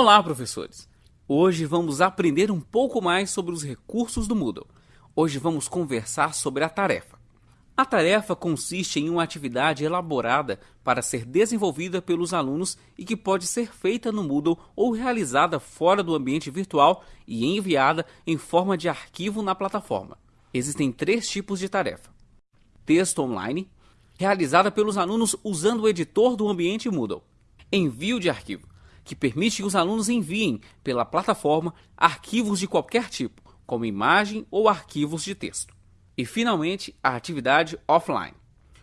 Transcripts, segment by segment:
Olá, professores! Hoje vamos aprender um pouco mais sobre os recursos do Moodle. Hoje vamos conversar sobre a tarefa. A tarefa consiste em uma atividade elaborada para ser desenvolvida pelos alunos e que pode ser feita no Moodle ou realizada fora do ambiente virtual e enviada em forma de arquivo na plataforma. Existem três tipos de tarefa: texto online, realizada pelos alunos usando o editor do ambiente Moodle, envio de arquivo que permite que os alunos enviem pela plataforma arquivos de qualquer tipo, como imagem ou arquivos de texto. E, finalmente, a atividade offline,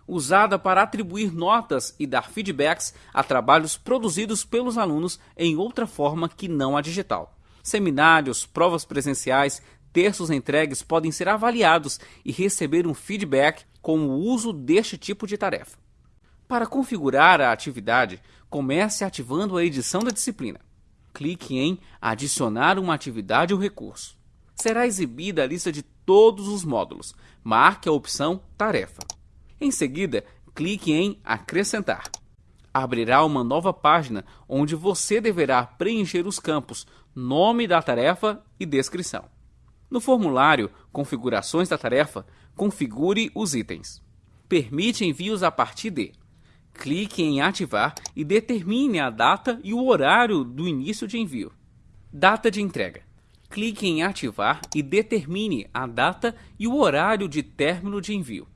usada para atribuir notas e dar feedbacks a trabalhos produzidos pelos alunos em outra forma que não a digital. Seminários, provas presenciais, textos entregues podem ser avaliados e receber um feedback com o uso deste tipo de tarefa. Para configurar a atividade, comece ativando a edição da disciplina. Clique em Adicionar uma atividade ou recurso. Será exibida a lista de todos os módulos. Marque a opção Tarefa. Em seguida, clique em Acrescentar. Abrirá uma nova página onde você deverá preencher os campos Nome da tarefa e Descrição. No formulário Configurações da tarefa, configure os itens. Permite envios a partir de clique em ativar e determine a data e o horário do início de envio. Data de entrega. Clique em ativar e determine a data e o horário de término de envio.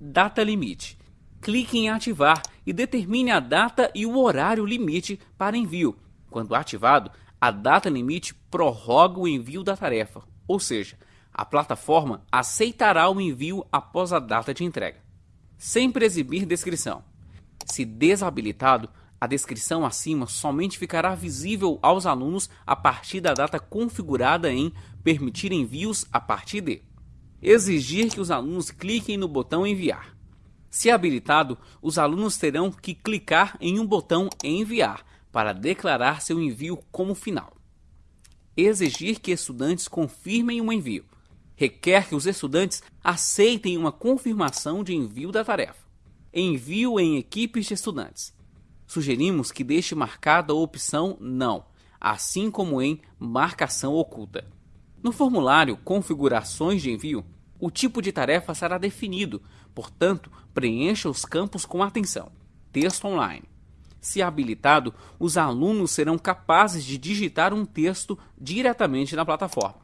Data limite. Clique em ativar e determine a data e o horário limite para envio. Quando ativado, a data limite prorroga o envio da tarefa, ou seja, a plataforma aceitará o envio após a data de entrega. Sempre exibir descrição. Se desabilitado, a descrição acima somente ficará visível aos alunos a partir da data configurada em Permitir envios a partir de. Exigir que os alunos cliquem no botão Enviar. Se habilitado, os alunos terão que clicar em um botão Enviar para declarar seu envio como final. Exigir que estudantes confirmem o envio. Requer que os estudantes aceitem uma confirmação de envio da tarefa envio em equipes de estudantes. Sugerimos que deixe marcada a opção Não, assim como em Marcação Oculta. No formulário Configurações de Envio, o tipo de tarefa será definido, portanto, preencha os campos com atenção. Texto online. Se habilitado, os alunos serão capazes de digitar um texto diretamente na plataforma.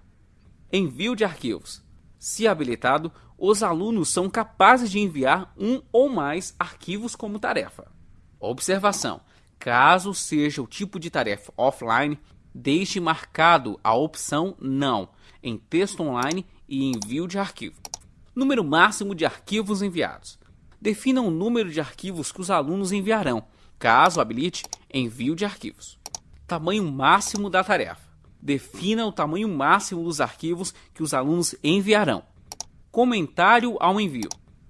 Envio de arquivos. Se habilitado, os alunos são capazes de enviar um ou mais arquivos como tarefa. Observação: caso seja o tipo de tarefa offline, deixe marcado a opção Não em texto online e envio de arquivo. Número máximo de arquivos enviados. Defina o número de arquivos que os alunos enviarão, caso habilite envio de arquivos. Tamanho máximo da tarefa. Defina o tamanho máximo dos arquivos que os alunos enviarão. Comentário ao envio.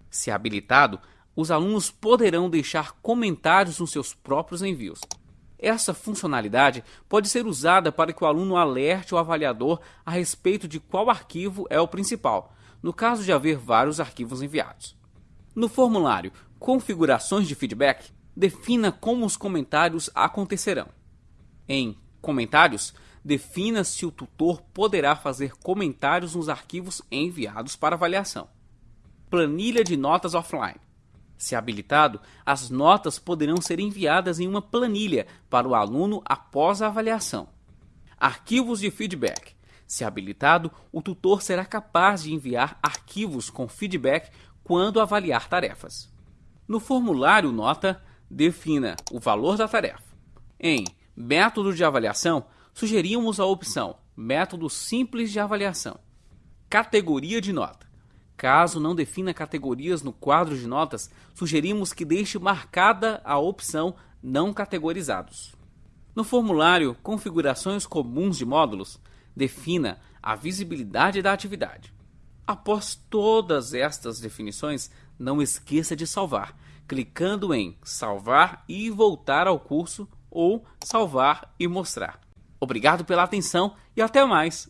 Se habilitado, os alunos poderão deixar comentários nos seus próprios envios. Essa funcionalidade pode ser usada para que o aluno alerte o avaliador a respeito de qual arquivo é o principal, no caso de haver vários arquivos enviados. No formulário Configurações de Feedback, defina como os comentários acontecerão. Em Comentários, defina se o tutor poderá fazer comentários nos arquivos enviados para avaliação. Planilha de notas offline. Se habilitado, as notas poderão ser enviadas em uma planilha para o aluno após a avaliação. Arquivos de feedback. Se habilitado, o tutor será capaz de enviar arquivos com feedback quando avaliar tarefas. No formulário nota, defina o valor da tarefa. Em método de avaliação, sugeríamos a opção Método Simples de Avaliação. Categoria de nota. Caso não defina categorias no quadro de notas, sugerimos que deixe marcada a opção Não categorizados. No formulário Configurações comuns de módulos, defina a visibilidade da atividade. Após todas estas definições, não esqueça de salvar, clicando em Salvar e voltar ao curso ou Salvar e mostrar. Obrigado pela atenção e até mais!